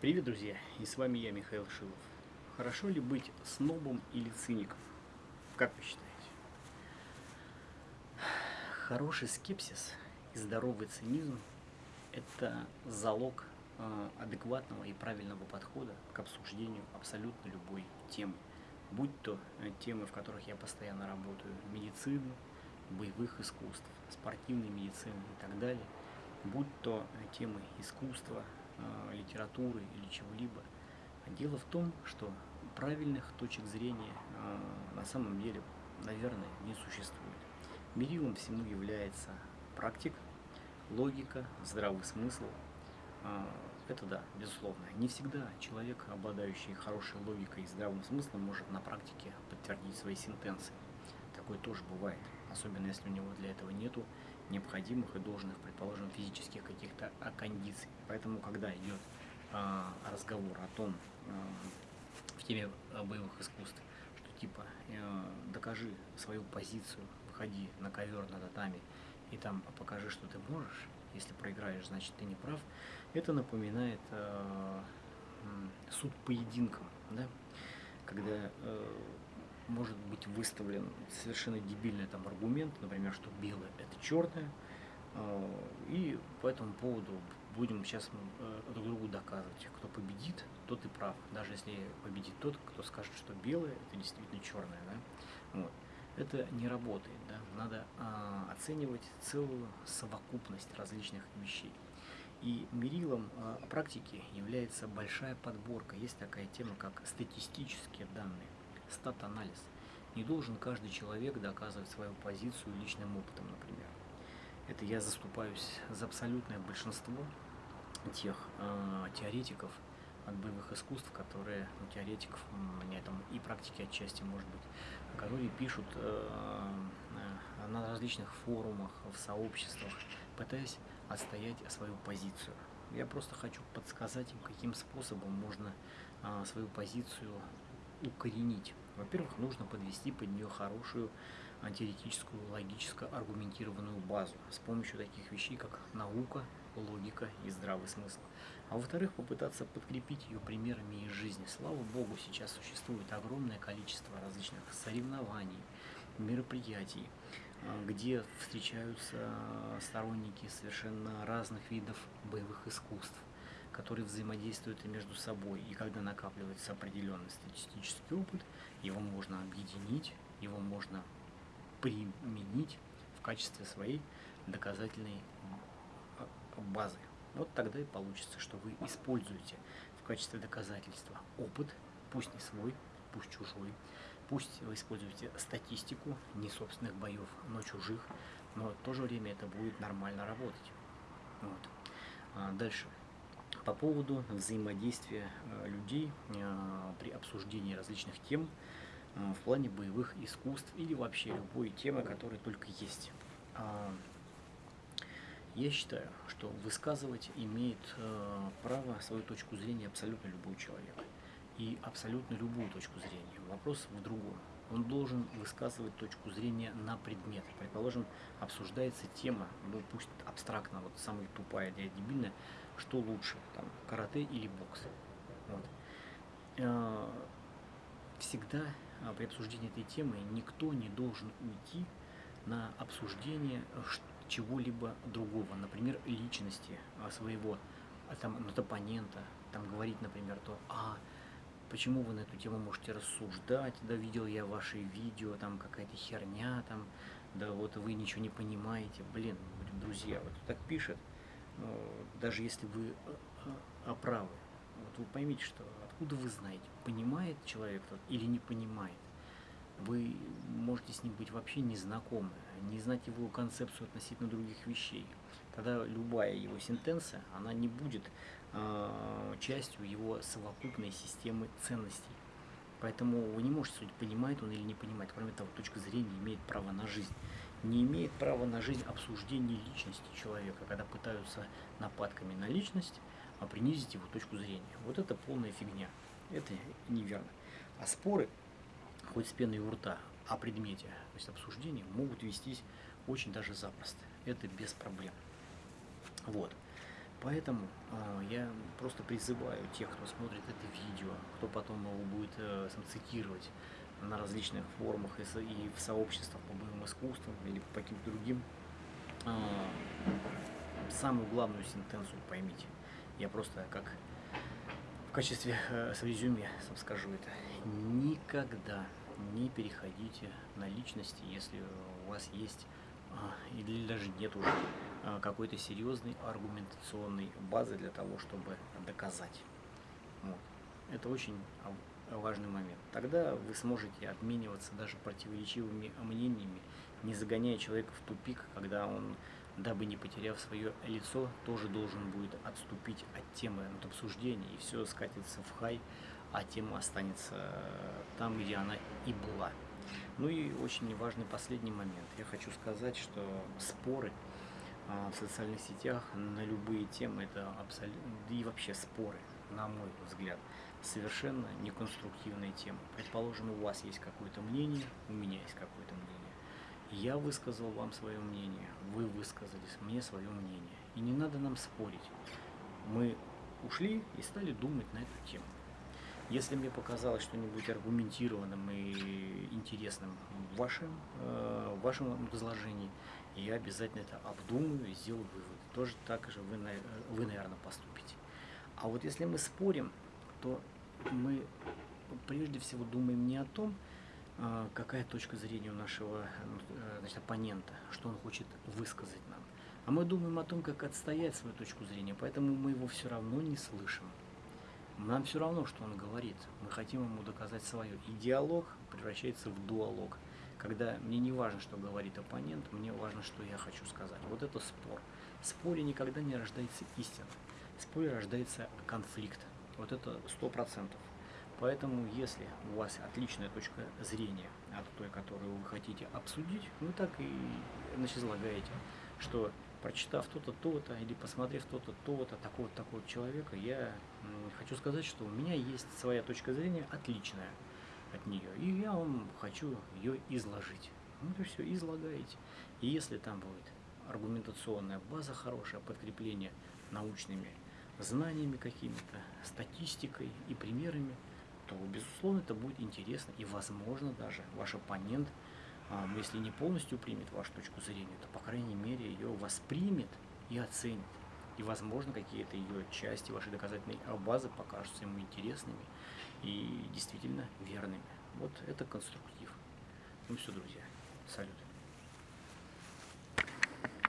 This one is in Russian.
Привет, друзья! И с вами я, Михаил Шилов. Хорошо ли быть снобом или циником? Как вы считаете? Хороший скепсис и здоровый цинизм – это залог э, адекватного и правильного подхода к обсуждению абсолютно любой темы. Будь то э, темы, в которых я постоянно работаю, медицины, боевых искусств, спортивной медицины и так далее, будь то э, темы искусства, Э, литературы или чего-либо. Дело в том, что правильных точек зрения э, на самом деле, наверное, не существует. Мерилом всему является практик, логика, здравый смысл. Э, это да, безусловно. Не всегда человек, обладающий хорошей логикой и здравым смыслом, может на практике подтвердить свои сентенции. Такое тоже бывает, особенно если у него для этого нету необходимых и должных, предположим, физических каких-то кондиций. Поэтому, когда идет э, разговор о том, э, в теме боевых искусств, что типа э, докажи свою позицию, выходи на ковер на татами и там покажи, что ты можешь, если проиграешь, значит ты не прав, это напоминает э, суд поединком, да? когда э, может быть выставлен совершенно дебильный там аргумент, например, что белое это черное, а, и по этому поводу будем сейчас э, друг другу доказывать, кто победит, тот и прав, даже если победит тот, кто скажет, что белое это действительно черное, да? вот. Это не работает, да? надо а, оценивать целую совокупность различных вещей. И мерилом а, практики является большая подборка. Есть такая тема, как статистические данные стат-анализ. Не должен каждый человек доказывать свою позицию личным опытом, например. Это я заступаюсь за абсолютное большинство тех э, теоретиков от боевых искусств, которые, ну, теоретиков, меня там и практики отчасти, может быть, которые пишут э, э, на различных форумах, в сообществах, пытаясь отстоять свою позицию. Я просто хочу подсказать им, каким способом можно э, свою позицию укоренить. Во-первых, нужно подвести под нее хорошую теоретическую, логически аргументированную базу с помощью таких вещей, как наука, логика и здравый смысл. А во-вторых, попытаться подкрепить ее примерами из жизни. Слава Богу, сейчас существует огромное количество различных соревнований, мероприятий, а, где встречаются сторонники совершенно разных видов боевых искусств которые взаимодействуют между собой. И когда накапливается определенный статистический опыт, его можно объединить, его можно применить в качестве своей доказательной базы. Вот тогда и получится, что вы используете в качестве доказательства опыт, пусть не свой, пусть чужой, пусть вы используете статистику не собственных боев, но чужих, но в то же время это будет нормально работать. Вот. А дальше по поводу взаимодействия э, людей э, при обсуждении различных тем э, в плане боевых искусств или вообще любой темы, которая только есть. А, я считаю, что высказывать имеет право свою точку зрения абсолютно любой человек. И абсолютно любую точку зрения. Вопрос в другом. Он должен высказывать точку зрения на предмет. Предположим, обсуждается тема, ну пусть абстрактно, вот самая тупая, дебильная, что лучше, там, карате или бокс. Вот. Э, всегда а, при обсуждении этой темы никто не должен уйти на обсуждение чего-либо другого, например, личности а, своего а, там, оппонента, там говорить, например, то, а, почему вы на эту тему можете рассуждать, да, видел я ваши видео, там какая-то херня, там, да, вот вы ничего не понимаете, блин, друзья, вот так пишет, Э, даже если вы э, э, правы, вот вы поймите, что откуда вы знаете, понимает человек тот или не понимает. Вы можете с ним быть вообще не знакомы, не знать его концепцию относительно других вещей. Тогда любая его сентенция, она не будет э, частью его совокупной системы ценностей. Поэтому вы не можете судить, понимает он или не понимает. Кроме того, точка зрения имеет право на жизнь не имеет права на жизнь обсуждение личности человека, когда пытаются нападками на личность а принизить его точку зрения. Вот это полная фигня. Это неверно. А споры, хоть с пеной у рта, о предмете, то есть обсуждения, могут вестись очень даже запросто. Это без проблем. Вот. Поэтому э, я просто призываю тех, кто смотрит это видео, кто потом его будет э, сам цитировать на различных форумах и, и в сообществах по боевым искусствам или по каким-то другим, э, самую главную сентенцию поймите. Я просто как в качестве э, с резюме скажу это. Никогда не переходите на личности, если у вас есть а, или даже нет уже а, какой-то серьезной аргументационной базы для того, чтобы доказать. Вот. Это очень важный момент. Тогда вы сможете обмениваться даже противоречивыми мнениями, не загоняя человека в тупик, когда он, дабы не потеряв свое лицо, тоже должен будет отступить от темы от обсуждения, и все скатится в хай, а тема останется там, где она и была. Ну и очень важный последний момент. Я хочу сказать, что споры а, в социальных сетях на любые темы, это абсолютно, и вообще споры, на мой взгляд, совершенно неконструктивная тема. Предположим, у вас есть какое-то мнение, у меня есть какое-то мнение. Я высказал вам свое мнение, вы высказались мне свое мнение. И не надо нам спорить. Мы ушли и стали думать на эту тему. Если мне показалось что-нибудь аргументированным и интересным в вашем, э, в вашем изложении, я обязательно это обдумаю и сделаю вывод. Тоже так же вы, вы, наверное, поступите. А вот если мы спорим, то мы прежде всего думаем не о том, э, какая точка зрения у нашего э, значит, оппонента, что он хочет высказать нам. А мы думаем о том, как отстоять свою точку зрения, поэтому мы его все равно не слышим. Нам все равно, что он говорит. Мы хотим ему доказать свое. И диалог превращается в дуалог. Когда мне не важно, что говорит оппонент, мне важно, что я хочу сказать. Вот это спор. В споре никогда не рождается истина. В споре рождается конфликт. Вот это сто процентов. Поэтому, если у вас отличная точка зрения от той, которую вы хотите обсудить, вы так и значит, излагаете, что прочитав то-то, то-то, или посмотрев то-то, то-то, такого-то, такого человека, я хочу сказать, что у меня есть своя точка зрения отличная от нее, и я вам хочу ее изложить. Ну, то все, излагаете. И если там будет аргументационная база хорошая, подкрепление научными знаниями какими-то, статистикой и примерами, то, безусловно, это будет интересно, и, возможно, даже ваш оппонент – если не полностью примет вашу точку зрения, то, по крайней мере, ее воспримет и оценит. И, возможно, какие-то ее части вашей доказательной базы покажутся ему интересными и действительно верными. Вот это конструктив. Ну все, друзья. Салют.